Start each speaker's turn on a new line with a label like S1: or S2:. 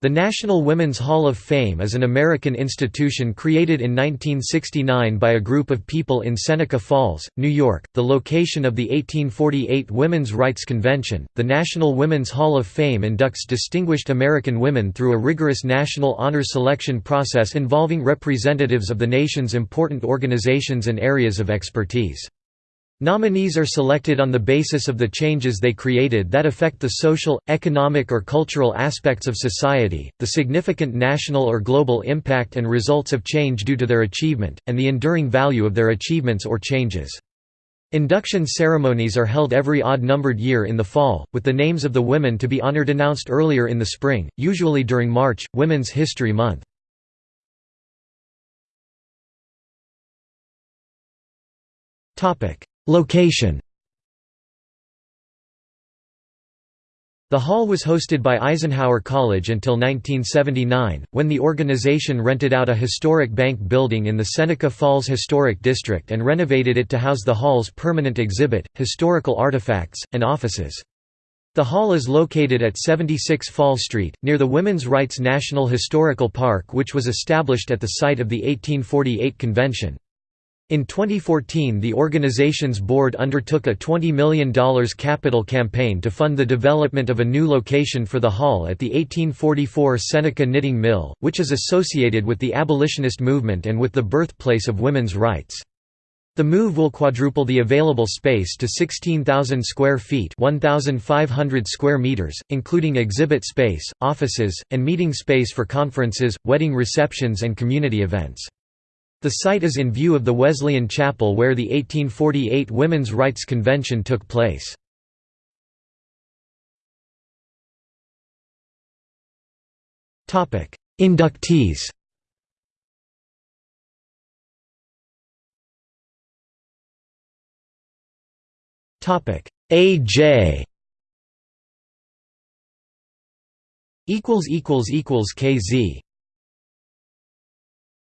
S1: The National Women's Hall of Fame is an American institution created in 1969 by a group of people in Seneca Falls, New York, the location of the 1848 Women's Rights Convention. The National Women's Hall of Fame inducts distinguished American women through a rigorous national honor selection process involving representatives of the nation's important organizations and areas of expertise. Nominees are selected on the basis of the changes they created that affect the social, economic or cultural aspects of society, the significant national or global impact and results of change due to their achievement, and the enduring value of their achievements or changes. Induction ceremonies are held every odd-numbered year in the fall, with the names of the women to be honored announced earlier in the spring, usually during March, Women's History Month. Topic: Location The hall was hosted by Eisenhower College until 1979, when the organization rented out a historic bank building in the Seneca Falls Historic District and renovated it to house the hall's permanent exhibit, historical artifacts, and offices. The hall is located at 76 Fall Street, near the Women's Rights National Historical Park which was established at the site of the 1848 convention. In 2014 the organization's board undertook a $20 million capital campaign to fund the development of a new location for the hall at the 1844 Seneca Knitting Mill, which is associated with the abolitionist movement and with the birthplace of women's rights. The move will quadruple the available space to 16,000 square feet 1,500 square meters, including exhibit space, offices, and meeting space for conferences, wedding receptions and community events. The site is in view of the Wesleyan Chapel where the 1848 Women's Rights Convention took place. Inductees A.J. equals equals equals KZ